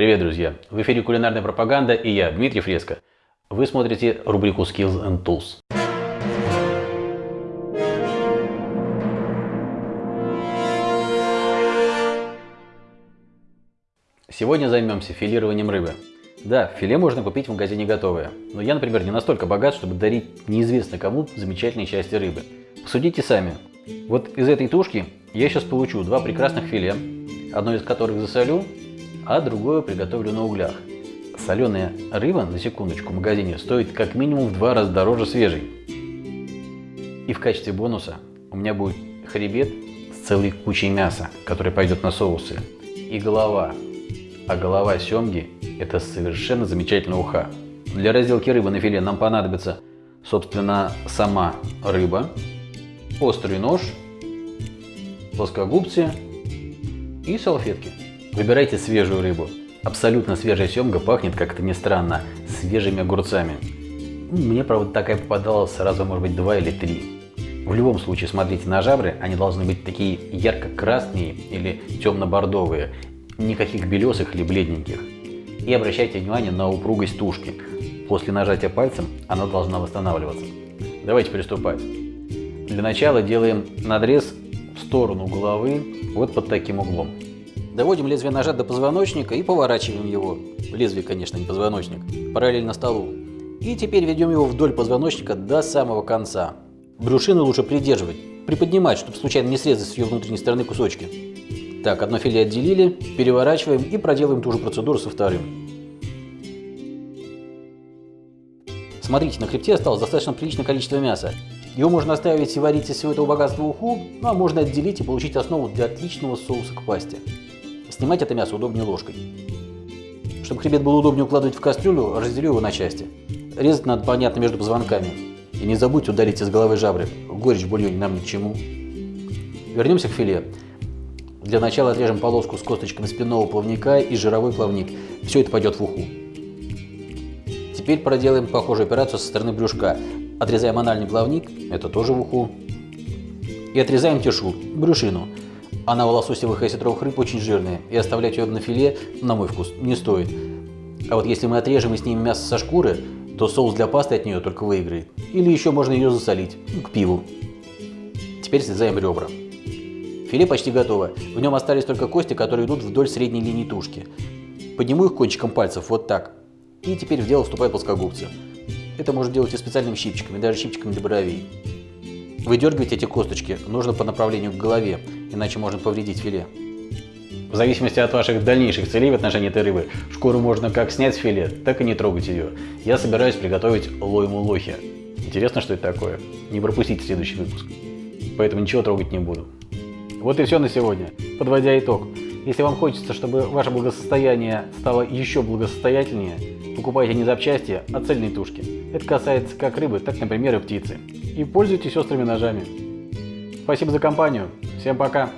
Привет, друзья! В эфире кулинарная пропаганда и я, Дмитрий Фреско. Вы смотрите рубрику Skills and Tools. Сегодня займемся филированием рыбы. Да, филе можно купить в магазине готовое, но я, например, не настолько богат, чтобы дарить неизвестно кому замечательные части рыбы. Посудите сами. Вот из этой тушки я сейчас получу два прекрасных филе, одно из которых засолю, а другое приготовлю на углях. Соленая рыба, на секундочку, в магазине стоит как минимум в два раза дороже свежей. И в качестве бонуса у меня будет хребет с целой кучей мяса, который пойдет на соусы, и голова. А голова семги – это совершенно замечательная уха. Для разделки рыбы на филе нам понадобится, собственно, сама рыба, острый нож, плоскогубцы и салфетки. Выбирайте свежую рыбу. Абсолютно свежая семга пахнет, как это ни странно, свежими огурцами. Мне, правда, такая попадалась сразу, может быть, два или три. В любом случае, смотрите на жабры, они должны быть такие ярко-красные или темно-бордовые, никаких белесых или бледненьких. И обращайте внимание на упругость тушки. После нажатия пальцем она должна восстанавливаться. Давайте приступать. Для начала делаем надрез в сторону головы вот под таким углом. Доводим лезвие ножа до позвоночника и поворачиваем его. Лезвие, конечно, не позвоночник. Параллельно столу. И теперь ведем его вдоль позвоночника до самого конца. Брюшину лучше придерживать, приподнимать, чтобы случайно не срезать с ее внутренней стороны кусочки. Так, одно филе отделили, переворачиваем и проделаем ту же процедуру со вторым. Смотрите, на хребте осталось достаточно приличное количество мяса. Его можно оставить и варить из всего этого богатства уху, ну а можно отделить и получить основу для отличного соуса к пасте. Снимать это мясо удобнее ложкой. Чтобы хребет было удобнее укладывать в кастрюлю, разделю его на части. Резать надо, понятно, между позвонками. И не забудьте ударить из головы жабры. Горечь в бульоне нам ни к чему. Вернемся к филе. Для начала отрежем полоску с косточками спинного плавника и жировой плавник. Все это пойдет в уху. Теперь проделаем похожую операцию со стороны брюшка. Отрезаем анальный плавник, это тоже в уху. И отрезаем тешу, брюшину. Она у лососевых и осетровых рыб очень жирная, и оставлять ее на филе, на мой вкус, не стоит. А вот если мы отрежем и снимем мясо со шкуры, то соус для пасты от нее только выиграет. Или еще можно ее засолить, к пиву. Теперь срезаем ребра. Филе почти готово. В нем остались только кости, которые идут вдоль средней линии тушки. Подниму их кончиком пальцев, вот так. И теперь в дело вступают плоскогубцы. Это можно делать и специальными щипчиками, даже щипчиками для бровей. Выдергивать эти косточки нужно по направлению к голове, иначе можно повредить филе. В зависимости от ваших дальнейших целей в отношении этой рыбы, шкуру можно как снять с филе, так и не трогать ее. Я собираюсь приготовить лойму лохи. Интересно, что это такое? Не пропустите следующий выпуск. Поэтому ничего трогать не буду. Вот и все на сегодня. Подводя итог. Если вам хочется, чтобы ваше благосостояние стало еще благосостоятельнее, покупайте не запчасти, а цельные тушки. Это касается как рыбы, так, например, и птицы. И пользуйтесь острыми ножами. Спасибо за компанию. Всем пока.